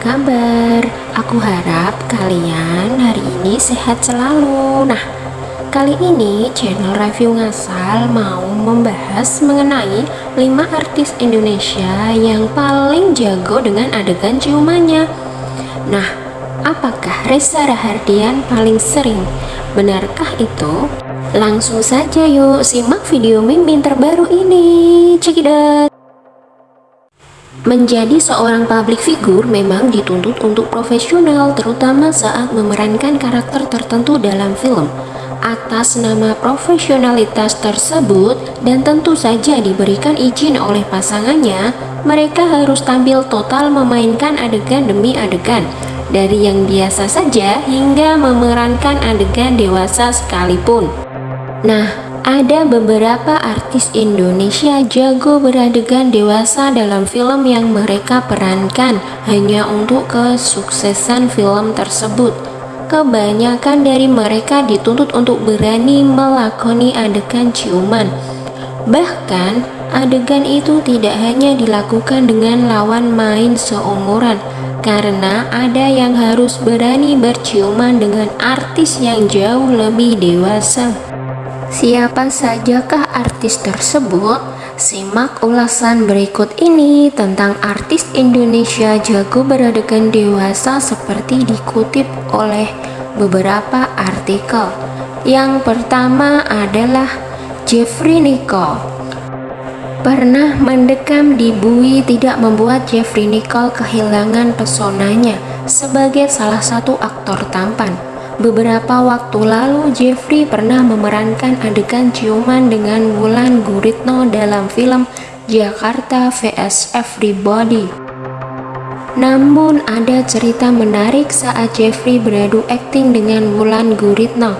kabar? Aku harap kalian hari ini sehat selalu. Nah, kali ini channel review ngasal mau membahas mengenai 5 artis Indonesia yang paling jago dengan adegan ciumannya. Nah, apakah Reza Rahardian paling sering? Benarkah itu? Langsung saja yuk simak video mimin terbaru ini. Out. Menjadi seorang public figure memang dituntut untuk profesional terutama saat memerankan karakter tertentu dalam film. Atas nama profesionalitas tersebut dan tentu saja diberikan izin oleh pasangannya, mereka harus tampil total memainkan adegan demi adegan. Dari yang biasa saja hingga memerankan adegan dewasa sekalipun. Nah, ada beberapa artis Indonesia jago beradegan dewasa dalam film yang mereka perankan hanya untuk kesuksesan film tersebut. Kebanyakan dari mereka dituntut untuk berani melakoni adegan ciuman. Bahkan, adegan itu tidak hanya dilakukan dengan lawan main seumuran, karena ada yang harus berani berciuman dengan artis yang jauh lebih dewasa. Siapa sajakah artis tersebut? Simak ulasan berikut ini tentang artis Indonesia jago beradegan dewasa seperti dikutip oleh beberapa artikel. Yang pertama adalah Jeffrey Nicole. Pernah mendekam di bui tidak membuat Jeffrey Nicole kehilangan pesonanya sebagai salah satu aktor tampan. Beberapa waktu lalu, Jeffrey pernah memerankan adegan ciuman dengan Wulan Guritno dalam film Jakarta vs Everybody. Namun ada cerita menarik saat Jeffrey beradu akting dengan Wulan Guritno.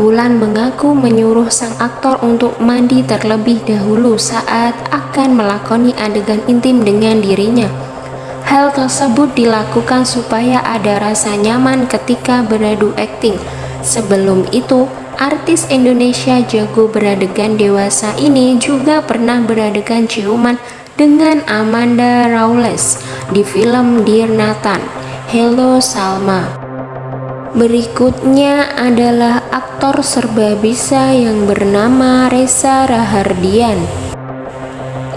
Wulan mengaku menyuruh sang aktor untuk mandi terlebih dahulu saat akan melakoni adegan intim dengan dirinya. Hal tersebut dilakukan supaya ada rasa nyaman ketika beradu akting. Sebelum itu, artis Indonesia jago beradegan dewasa ini juga pernah beradegan ciuman dengan Amanda Rawles di film Dear Nathan. Hello Salma. Berikutnya adalah aktor serba bisa yang bernama Reza Rahardian.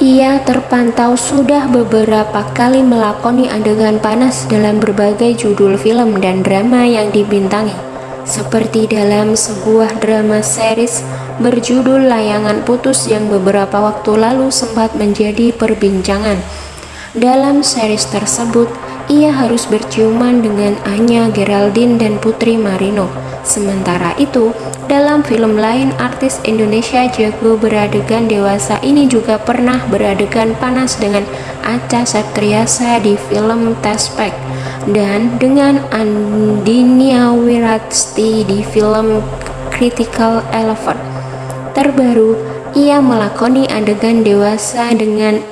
Ia terpantau sudah beberapa kali melakoni adegan panas dalam berbagai judul film dan drama yang dibintangi, seperti dalam sebuah drama series berjudul Layangan Putus yang beberapa waktu lalu sempat menjadi perbincangan. Dalam series tersebut, ia harus berciuman dengan Anya Geraldine dan Putri Marino. Sementara itu, dalam film lain, artis Indonesia jago beradegan dewasa ini juga pernah beradegan panas dengan Acha Septriasa di film Tespek dan dengan Andinia Wirasti di film Critical Elephant. Terbaru, ia melakoni adegan dewasa dengan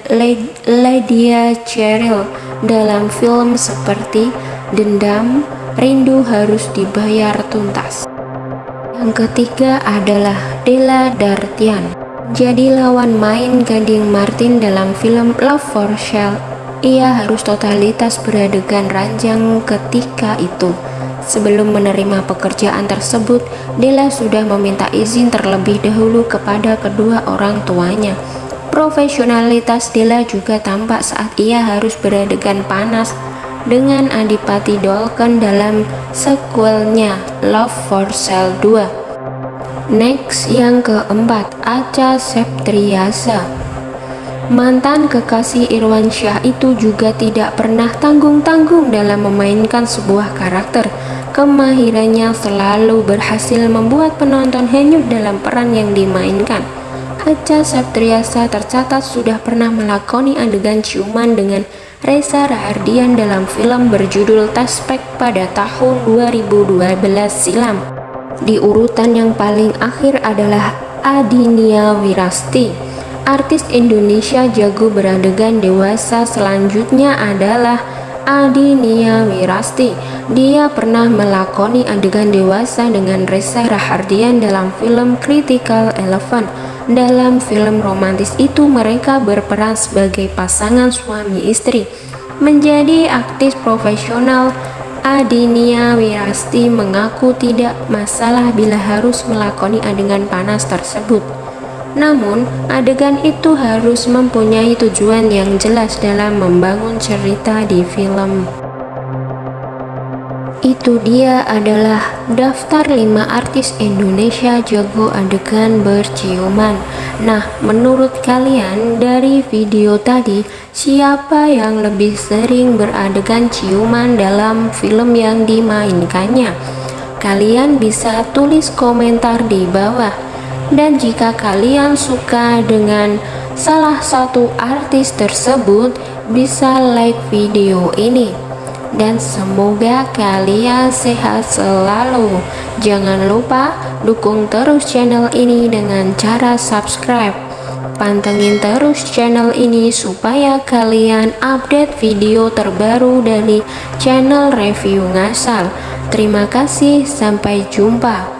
Lydia Cheryl dalam film seperti Dendam, Rindu Harus Dibayar Tuntas. Yang ketiga adalah Della Dartian. Jadi lawan main Gading Martin dalam film Love for Shell. Ia harus totalitas beradegan ranjang ketika itu. Sebelum menerima pekerjaan tersebut, Della sudah meminta izin terlebih dahulu kepada kedua orang tuanya. Profesionalitas Della juga tampak saat ia harus beradegan panas dengan Adipati Dolken dalam sequelnya Love for Sale 2. Next yang keempat, Acha Septriasa. Mantan kekasih Irwan Syah itu juga tidak pernah tanggung-tanggung dalam memainkan sebuah karakter. Kemahirannya selalu berhasil membuat penonton hanyut dalam peran yang dimainkan. Acha Septriasa tercatat sudah pernah melakoni adegan ciuman dengan Reza Rahardian dalam film berjudul Taspek pada tahun 2012 silam. Di urutan yang paling akhir adalah Adinia Wirasti. Artis Indonesia jago beradegan dewasa selanjutnya adalah Adinia Wirasti. Dia pernah melakoni adegan dewasa dengan Reza Rahardian dalam film Critical Elephant dalam film romantis itu mereka berperan sebagai pasangan suami istri. menjadi aktis profesional Adinia Wirasti mengaku tidak masalah bila harus melakoni adegan panas tersebut. Namun, adegan itu harus mempunyai tujuan yang jelas dalam membangun cerita di film. Itu dia adalah daftar 5 artis Indonesia jago adegan berciuman. Nah, menurut kalian dari video tadi, siapa yang lebih sering beradegan ciuman dalam film yang dimainkannya? Kalian bisa tulis komentar di bawah. Dan jika kalian suka dengan salah satu artis tersebut, bisa like video ini dan semoga kalian sehat selalu. Jangan lupa dukung terus channel ini dengan cara subscribe. Pantengin terus channel ini supaya kalian update video terbaru dari channel review ngasal. Terima kasih, sampai jumpa.